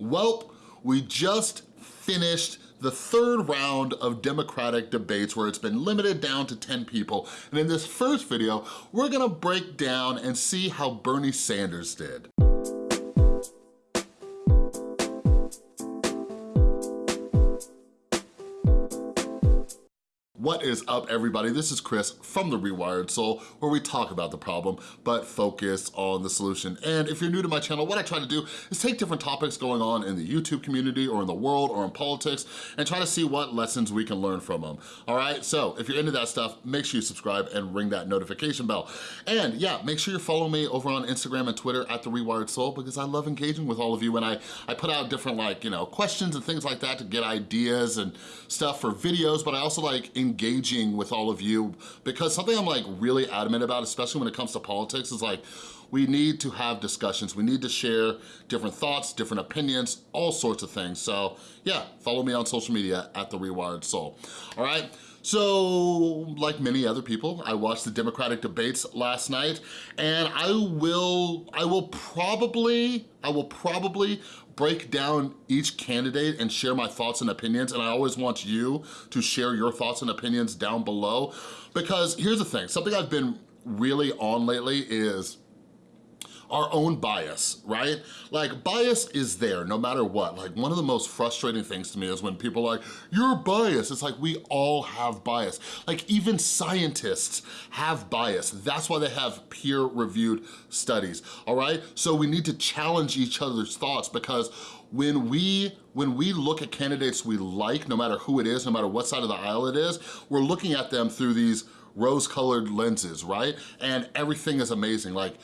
Welp, we just finished the third round of Democratic debates where it's been limited down to 10 people. And in this first video, we're gonna break down and see how Bernie Sanders did. What is up, everybody? This is Chris from The Rewired Soul, where we talk about the problem, but focus on the solution. And if you're new to my channel, what I try to do is take different topics going on in the YouTube community or in the world or in politics and try to see what lessons we can learn from them, all right? So if you're into that stuff, make sure you subscribe and ring that notification bell. And yeah, make sure you follow me over on Instagram and Twitter at The Rewired Soul because I love engaging with all of you and I, I put out different like, you know, questions and things like that to get ideas and stuff for videos, but I also like engage engaging with all of you because something I'm like really adamant about, especially when it comes to politics, is like, we need to have discussions. We need to share different thoughts, different opinions, all sorts of things. So yeah, follow me on social media at The Rewired Soul, all right? So, like many other people, I watched the Democratic debates last night, and I will, I will probably, I will probably break down each candidate and share my thoughts and opinions, and I always want you to share your thoughts and opinions down below, because here's the thing, something I've been really on lately is our own bias, right? Like bias is there no matter what. Like one of the most frustrating things to me is when people are like, you're biased. It's like we all have bias. Like even scientists have bias. That's why they have peer-reviewed studies, all right? So we need to challenge each other's thoughts because when we when we look at candidates we like, no matter who it is, no matter what side of the aisle it is, we're looking at them through these rose-colored lenses, right? And everything is amazing. Like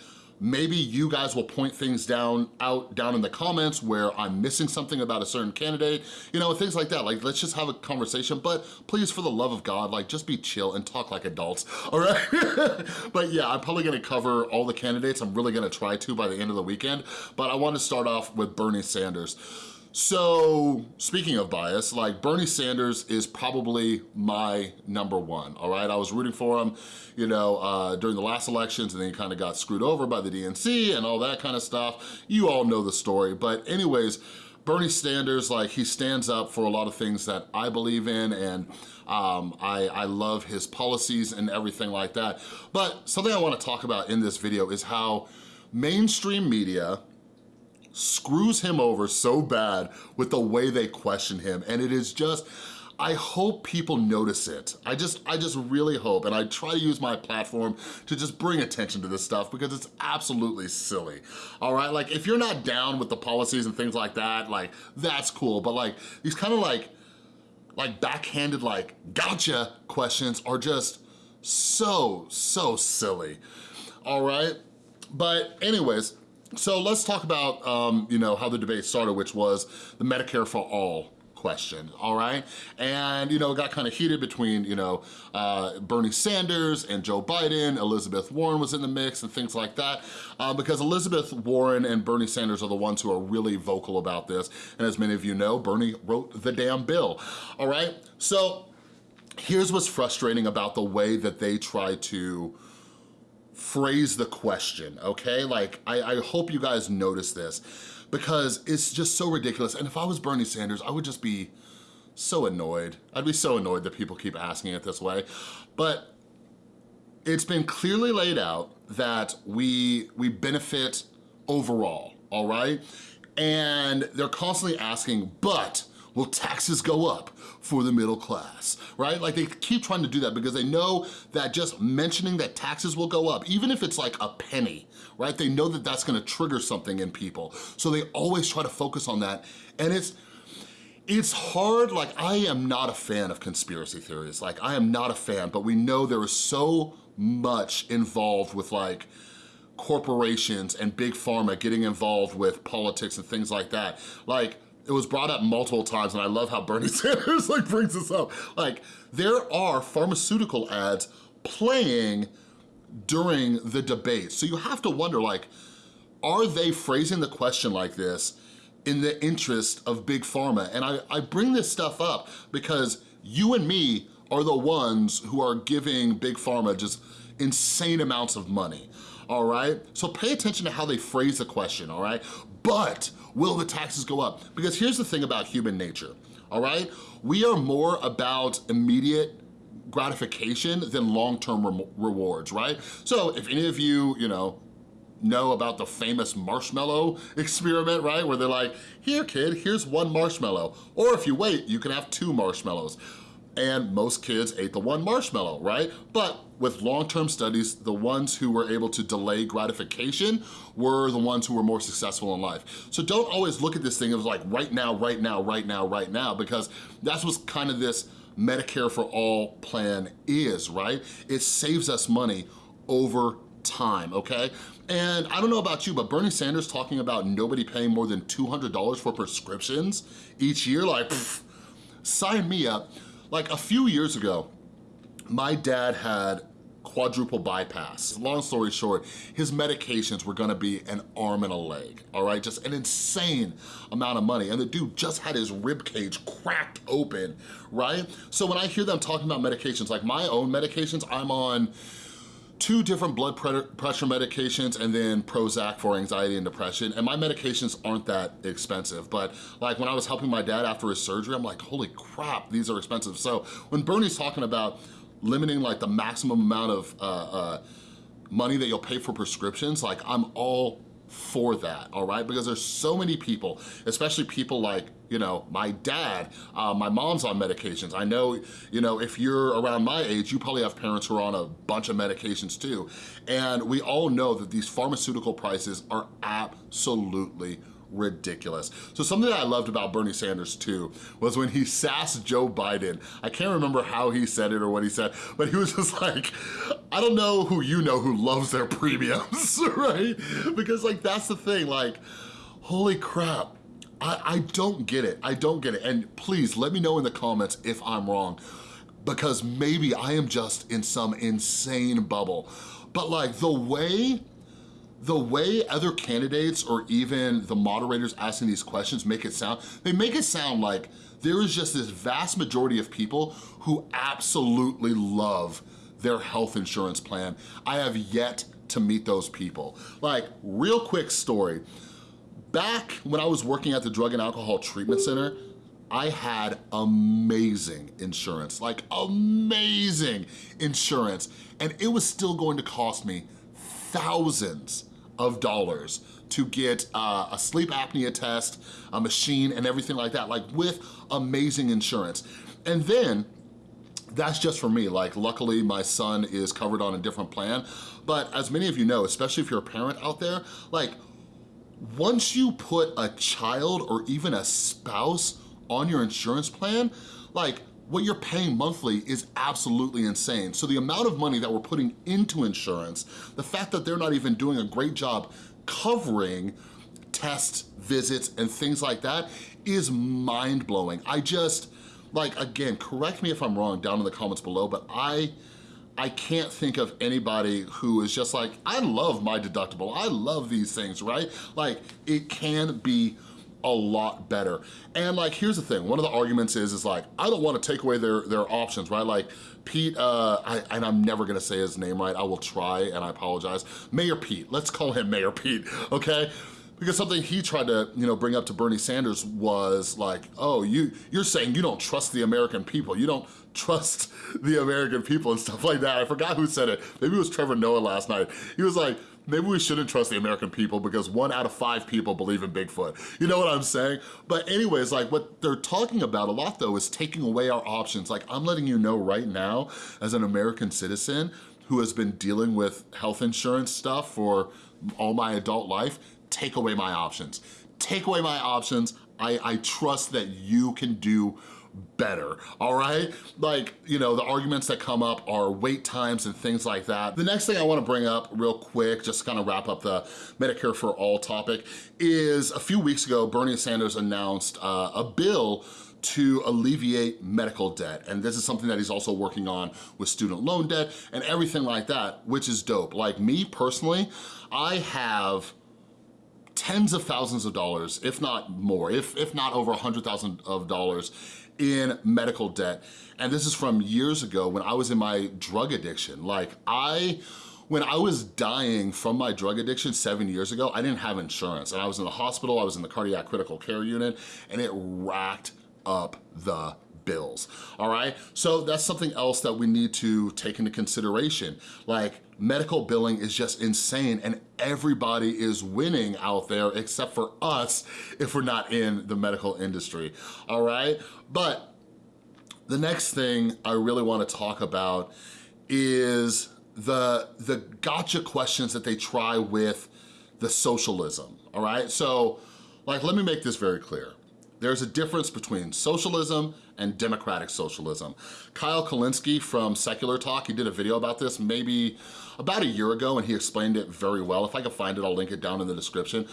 Maybe you guys will point things down out down in the comments where I'm missing something about a certain candidate, you know, things like that. Like, let's just have a conversation, but please, for the love of God, like, just be chill and talk like adults, all right? but yeah, I'm probably gonna cover all the candidates. I'm really gonna try to by the end of the weekend, but I want to start off with Bernie Sanders. So speaking of bias, like Bernie Sanders is probably my number one, all right? I was rooting for him, you know, uh, during the last elections and then he kind of got screwed over by the DNC and all that kind of stuff. You all know the story, but anyways, Bernie Sanders, like he stands up for a lot of things that I believe in and um, I, I love his policies and everything like that. But something I wanna talk about in this video is how mainstream media, screws him over so bad with the way they question him. And it is just, I hope people notice it. I just, I just really hope, and I try to use my platform to just bring attention to this stuff because it's absolutely silly, all right? Like, if you're not down with the policies and things like that, like, that's cool, but like, these kind of like, like backhanded like, gotcha questions are just so, so silly, all right? But anyways, so let's talk about, um, you know, how the debate started, which was the Medicare for All question, all right? And, you know, it got kind of heated between, you know, uh, Bernie Sanders and Joe Biden, Elizabeth Warren was in the mix and things like that, uh, because Elizabeth Warren and Bernie Sanders are the ones who are really vocal about this. And as many of you know, Bernie wrote the damn bill, all right? So here's what's frustrating about the way that they try to phrase the question, okay? Like, I, I hope you guys notice this because it's just so ridiculous. And if I was Bernie Sanders, I would just be so annoyed. I'd be so annoyed that people keep asking it this way. But it's been clearly laid out that we, we benefit overall, all right? And they're constantly asking, but will taxes go up for the middle class, right? Like they keep trying to do that because they know that just mentioning that taxes will go up, even if it's like a penny, right? They know that that's gonna trigger something in people. So they always try to focus on that. And it's, it's hard, like I am not a fan of conspiracy theories. Like I am not a fan, but we know there is so much involved with like, corporations and big pharma getting involved with politics and things like that. Like, it was brought up multiple times and I love how Bernie Sanders like brings this up. Like there are pharmaceutical ads playing during the debate. So you have to wonder like, are they phrasing the question like this in the interest of big pharma? And I, I bring this stuff up because you and me are the ones who are giving big pharma just insane amounts of money all right? So pay attention to how they phrase the question, all right? But will the taxes go up? Because here's the thing about human nature, all right? We are more about immediate gratification than long-term re rewards, right? So if any of you, you know, know about the famous marshmallow experiment, right? Where they're like, here kid, here's one marshmallow. Or if you wait, you can have two marshmallows. And most kids ate the one marshmallow, right? But with long-term studies, the ones who were able to delay gratification were the ones who were more successful in life. So don't always look at this thing as like right now, right now, right now, right now, because that's what's kind of this Medicare for All plan is, right? It saves us money over time, okay? And I don't know about you, but Bernie Sanders talking about nobody paying more than $200 for prescriptions each year, like, pff, sign me up. Like a few years ago, my dad had quadruple bypass. Long story short, his medications were gonna be an arm and a leg, all right? Just an insane amount of money. And the dude just had his rib cage cracked open, right? So when I hear them talking about medications, like my own medications, I'm on two different blood pressure medications and then Prozac for anxiety and depression. And my medications aren't that expensive, but like when I was helping my dad after his surgery, I'm like, holy crap, these are expensive. So when Bernie's talking about limiting like the maximum amount of uh, uh, money that you'll pay for prescriptions, like I'm all for that, all right? Because there's so many people, especially people like, you know, my dad, uh, my mom's on medications. I know, you know, if you're around my age, you probably have parents who are on a bunch of medications too. And we all know that these pharmaceutical prices are absolutely ridiculous. So something that I loved about Bernie Sanders too was when he sassed Joe Biden. I can't remember how he said it or what he said, but he was just like, I don't know who you know who loves their premiums, right? Because like, that's the thing, like, holy crap. I, I don't get it, I don't get it. And please let me know in the comments if I'm wrong because maybe I am just in some insane bubble. But like the way the way other candidates or even the moderators asking these questions make it sound, they make it sound like there is just this vast majority of people who absolutely love their health insurance plan. I have yet to meet those people. Like, real quick story. Back when I was working at the Drug and Alcohol Treatment Center, I had amazing insurance, like amazing insurance, and it was still going to cost me thousands of dollars to get uh, a sleep apnea test, a machine, and everything like that, like with amazing insurance. And then, that's just for me. Like, luckily, my son is covered on a different plan. But as many of you know, especially if you're a parent out there, like, once you put a child or even a spouse on your insurance plan, like, what you're paying monthly is absolutely insane. So the amount of money that we're putting into insurance, the fact that they're not even doing a great job covering tests, visits, and things like that is mind-blowing. I just, like, again, correct me if I'm wrong down in the comments below, but I, I can't think of anybody who is just like, I love my deductible, I love these things, right? Like, it can be a lot better. And like, here's the thing, one of the arguments is, is like, I don't wanna take away their, their options, right? Like Pete, uh, I, and I'm never gonna say his name right, I will try and I apologize. Mayor Pete, let's call him Mayor Pete, okay? Because something he tried to, you know, bring up to Bernie Sanders was like, oh, you, you're saying you don't trust the American people. You don't trust the American people and stuff like that. I forgot who said it. Maybe it was Trevor Noah last night. He was like, maybe we shouldn't trust the American people because one out of five people believe in Bigfoot. You know what I'm saying? But anyways, like what they're talking about a lot though is taking away our options. Like I'm letting you know right now as an American citizen who has been dealing with health insurance stuff for all my adult life, take away my options. Take away my options. I, I trust that you can do better, all right? Like, you know, the arguments that come up are wait times and things like that. The next thing I wanna bring up real quick, just kind of wrap up the Medicare for All topic, is a few weeks ago, Bernie Sanders announced uh, a bill to alleviate medical debt. And this is something that he's also working on with student loan debt and everything like that, which is dope. Like me personally, I have tens of thousands of dollars, if not more, if, if not over a hundred thousand of dollars in medical debt. And this is from years ago when I was in my drug addiction. Like I when I was dying from my drug addiction seven years ago, I didn't have insurance and I was in the hospital, I was in the cardiac critical care unit and it racked up the bills, all right? So that's something else that we need to take into consideration. Like medical billing is just insane and everybody is winning out there except for us if we're not in the medical industry, all right? But the next thing I really wanna talk about is the, the gotcha questions that they try with the socialism, all right? So, like, let me make this very clear. There's a difference between socialism and democratic socialism. Kyle Kulinski from Secular Talk, he did a video about this maybe about a year ago and he explained it very well. If I can find it, I'll link it down in the description.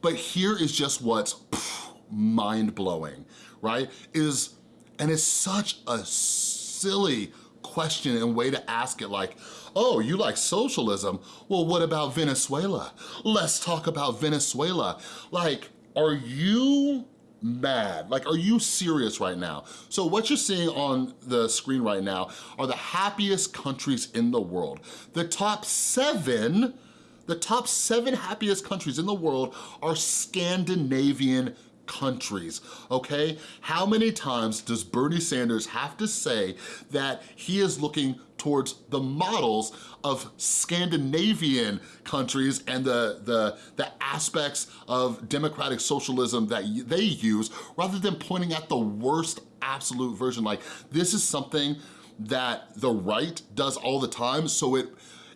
But here is just what's mind-blowing, right? Is, and it's such a silly question and way to ask it like, oh, you like socialism? Well, what about Venezuela? Let's talk about Venezuela. Like, are you mad? Like, are you serious right now? So what you're seeing on the screen right now are the happiest countries in the world. The top seven, the top seven happiest countries in the world are Scandinavian countries, okay? How many times does Bernie Sanders have to say that he is looking towards the models of Scandinavian countries and the, the, the aspects of democratic socialism that they use rather than pointing at the worst absolute version. Like this is something that the right does all the time, so it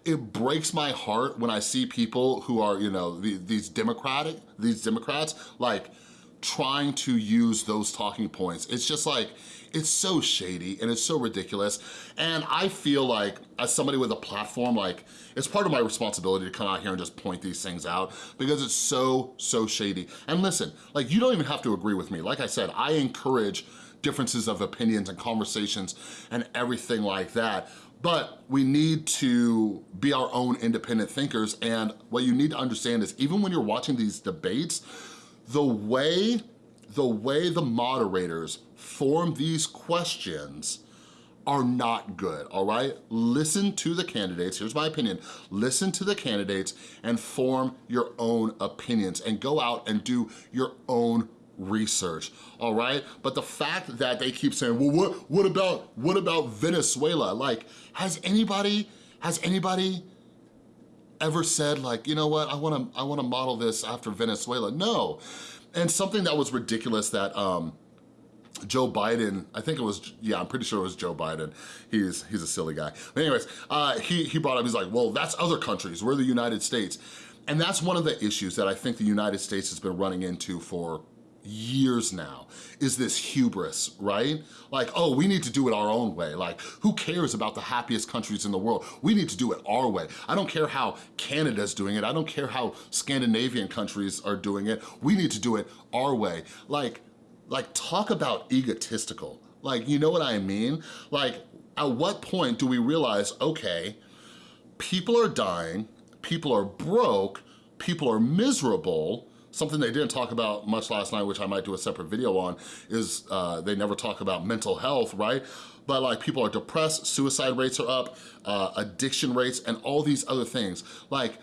it breaks my heart when I see people who are, you know, these democratic, these Democrats, like trying to use those talking points. It's just like, it's so shady and it's so ridiculous. And I feel like as somebody with a platform, like it's part of my responsibility to come out here and just point these things out because it's so, so shady. And listen, like you don't even have to agree with me. Like I said, I encourage differences of opinions and conversations and everything like that. But we need to be our own independent thinkers. And what you need to understand is even when you're watching these debates, the way, the way the moderators form these questions are not good, all right? Listen to the candidates, here's my opinion, listen to the candidates and form your own opinions and go out and do your own research, all right? But the fact that they keep saying, well, what, what about, what about Venezuela? Like, has anybody, has anybody ever said like, you know what, I wanna, I wanna model this after Venezuela. No. And something that was ridiculous that um, Joe Biden, I think it was, yeah, I'm pretty sure it was Joe Biden. He's he's a silly guy. But anyways, uh, he, he brought up, he's like, well, that's other countries, we're the United States. And that's one of the issues that I think the United States has been running into for years now is this hubris, right? Like, oh, we need to do it our own way. Like, who cares about the happiest countries in the world? We need to do it our way. I don't care how Canada's doing it. I don't care how Scandinavian countries are doing it. We need to do it our way. Like, like talk about egotistical. Like, you know what I mean? Like, at what point do we realize, okay, people are dying, people are broke, people are miserable, Something they didn't talk about much last night, which I might do a separate video on, is uh, they never talk about mental health, right? But like people are depressed, suicide rates are up, uh, addiction rates, and all these other things. Like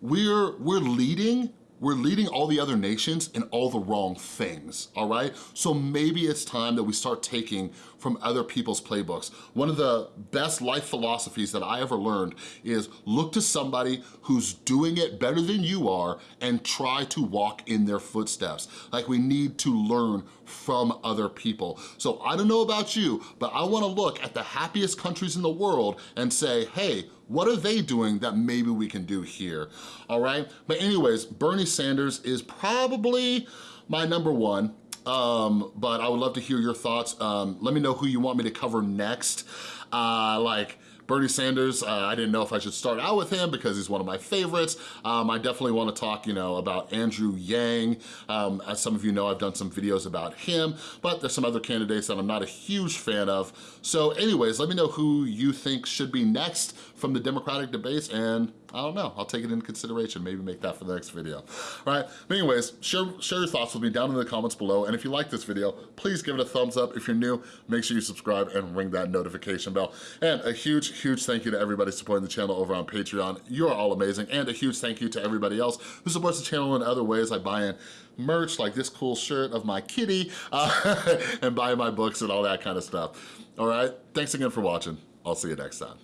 we're, we're leading we're leading all the other nations in all the wrong things, all right? So maybe it's time that we start taking from other people's playbooks. One of the best life philosophies that I ever learned is look to somebody who's doing it better than you are and try to walk in their footsteps. Like we need to learn from other people. So I don't know about you, but I wanna look at the happiest countries in the world and say, hey, what are they doing that maybe we can do here, all right? But anyways, Bernie Sanders is probably my number one, um, but I would love to hear your thoughts. Um, let me know who you want me to cover next. Uh, like, Bernie Sanders, uh, I didn't know if I should start out with him because he's one of my favorites. Um, I definitely wanna talk, you know, about Andrew Yang. Um, as some of you know, I've done some videos about him, but there's some other candidates that I'm not a huge fan of. So anyways, let me know who you think should be next from the Democratic debates and I don't know, I'll take it into consideration, maybe make that for the next video. All right, but anyways, share, share your thoughts with me down in the comments below, and if you like this video, please give it a thumbs up. If you're new, make sure you subscribe and ring that notification bell. And a huge, huge thank you to everybody supporting the channel over on Patreon. You are all amazing. And a huge thank you to everybody else who supports the channel in other ways like buying merch like this cool shirt of my kitty uh, and buying my books and all that kind of stuff. All right, thanks again for watching. I'll see you next time.